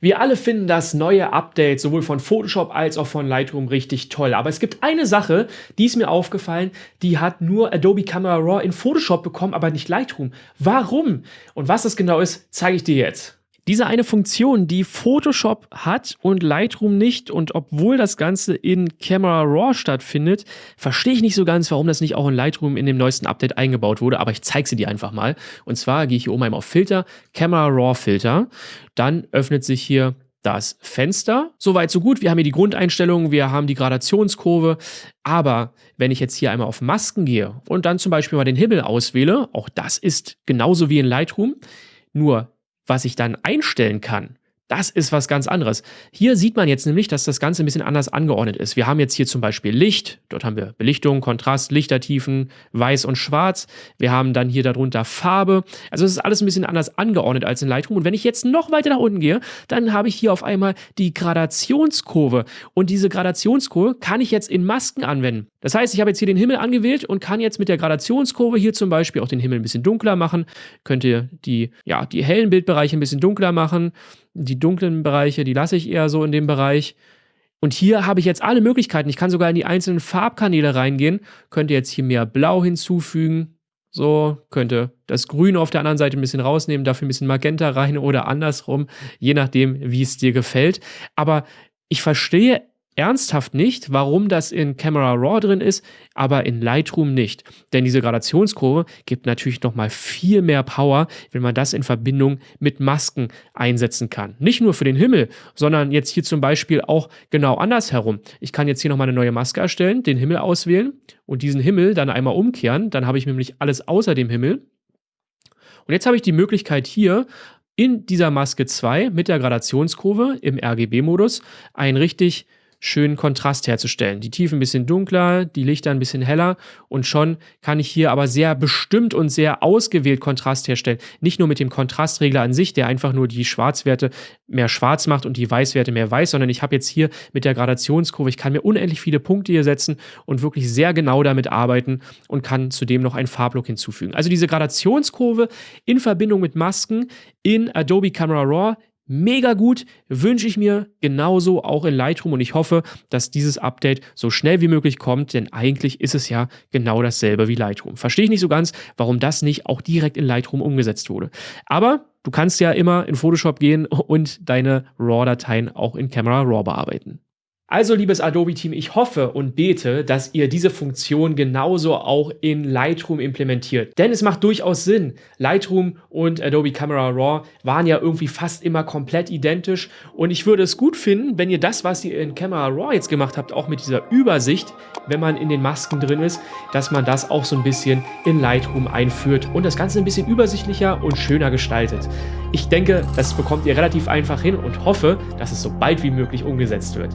Wir alle finden das neue Update sowohl von Photoshop als auch von Lightroom richtig toll. Aber es gibt eine Sache, die ist mir aufgefallen, die hat nur Adobe Camera Raw in Photoshop bekommen, aber nicht Lightroom. Warum? Und was das genau ist, zeige ich dir jetzt. Diese eine Funktion, die Photoshop hat und Lightroom nicht und obwohl das Ganze in Camera Raw stattfindet, verstehe ich nicht so ganz, warum das nicht auch in Lightroom in dem neuesten Update eingebaut wurde, aber ich zeige sie dir einfach mal. Und zwar gehe ich hier oben einmal auf Filter, Camera Raw Filter, dann öffnet sich hier das Fenster. Soweit so gut. Wir haben hier die Grundeinstellungen, wir haben die Gradationskurve. Aber wenn ich jetzt hier einmal auf Masken gehe und dann zum Beispiel mal den Himmel auswähle, auch das ist genauso wie in Lightroom, nur was ich dann einstellen kann, das ist was ganz anderes. Hier sieht man jetzt nämlich, dass das Ganze ein bisschen anders angeordnet ist. Wir haben jetzt hier zum Beispiel Licht, dort haben wir Belichtung, Kontrast, Lichtertiefen, Weiß und Schwarz. Wir haben dann hier darunter Farbe. Also es ist alles ein bisschen anders angeordnet als in Lightroom. Und wenn ich jetzt noch weiter nach unten gehe, dann habe ich hier auf einmal die Gradationskurve. Und diese Gradationskurve kann ich jetzt in Masken anwenden. Das heißt, ich habe jetzt hier den Himmel angewählt und kann jetzt mit der Gradationskurve hier zum Beispiel auch den Himmel ein bisschen dunkler machen. Könnte die, ja, die hellen Bildbereiche ein bisschen dunkler machen die dunklen Bereiche, die lasse ich eher so in dem Bereich. Und hier habe ich jetzt alle Möglichkeiten. Ich kann sogar in die einzelnen Farbkanäle reingehen, könnte jetzt hier mehr Blau hinzufügen. So, könnte das Grün auf der anderen Seite ein bisschen rausnehmen, dafür ein bisschen Magenta rein oder andersrum, je nachdem, wie es dir gefällt. Aber ich verstehe ernsthaft nicht, warum das in Camera Raw drin ist, aber in Lightroom nicht. Denn diese Gradationskurve gibt natürlich nochmal viel mehr Power, wenn man das in Verbindung mit Masken einsetzen kann. Nicht nur für den Himmel, sondern jetzt hier zum Beispiel auch genau andersherum. Ich kann jetzt hier nochmal eine neue Maske erstellen, den Himmel auswählen und diesen Himmel dann einmal umkehren. Dann habe ich nämlich alles außer dem Himmel. Und jetzt habe ich die Möglichkeit hier in dieser Maske 2 mit der Gradationskurve im RGB-Modus ein richtig schönen Kontrast herzustellen. Die Tiefen ein bisschen dunkler, die Lichter ein bisschen heller und schon kann ich hier aber sehr bestimmt und sehr ausgewählt Kontrast herstellen. Nicht nur mit dem Kontrastregler an sich, der einfach nur die Schwarzwerte mehr schwarz macht und die Weißwerte mehr weiß, sondern ich habe jetzt hier mit der Gradationskurve, ich kann mir unendlich viele Punkte hier setzen und wirklich sehr genau damit arbeiten und kann zudem noch einen Farblook hinzufügen. Also diese Gradationskurve in Verbindung mit Masken in Adobe Camera Raw Mega gut, wünsche ich mir genauso auch in Lightroom und ich hoffe, dass dieses Update so schnell wie möglich kommt, denn eigentlich ist es ja genau dasselbe wie Lightroom. Verstehe ich nicht so ganz, warum das nicht auch direkt in Lightroom umgesetzt wurde. Aber du kannst ja immer in Photoshop gehen und deine RAW-Dateien auch in Camera RAW bearbeiten. Also, liebes Adobe-Team, ich hoffe und bete, dass ihr diese Funktion genauso auch in Lightroom implementiert. Denn es macht durchaus Sinn. Lightroom und Adobe Camera Raw waren ja irgendwie fast immer komplett identisch. Und ich würde es gut finden, wenn ihr das, was ihr in Camera Raw jetzt gemacht habt, auch mit dieser Übersicht, wenn man in den Masken drin ist, dass man das auch so ein bisschen in Lightroom einführt und das Ganze ein bisschen übersichtlicher und schöner gestaltet. Ich denke, das bekommt ihr relativ einfach hin und hoffe, dass es so bald wie möglich umgesetzt wird.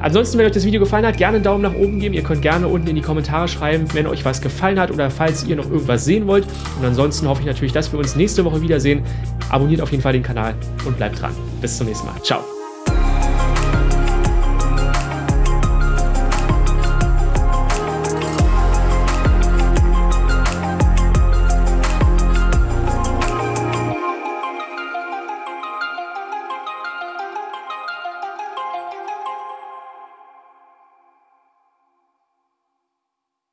Ansonsten, wenn euch das Video gefallen hat, gerne einen Daumen nach oben geben. Ihr könnt gerne unten in die Kommentare schreiben, wenn euch was gefallen hat oder falls ihr noch irgendwas sehen wollt. Und ansonsten hoffe ich natürlich, dass wir uns nächste Woche wiedersehen. Abonniert auf jeden Fall den Kanal und bleibt dran. Bis zum nächsten Mal. Ciao.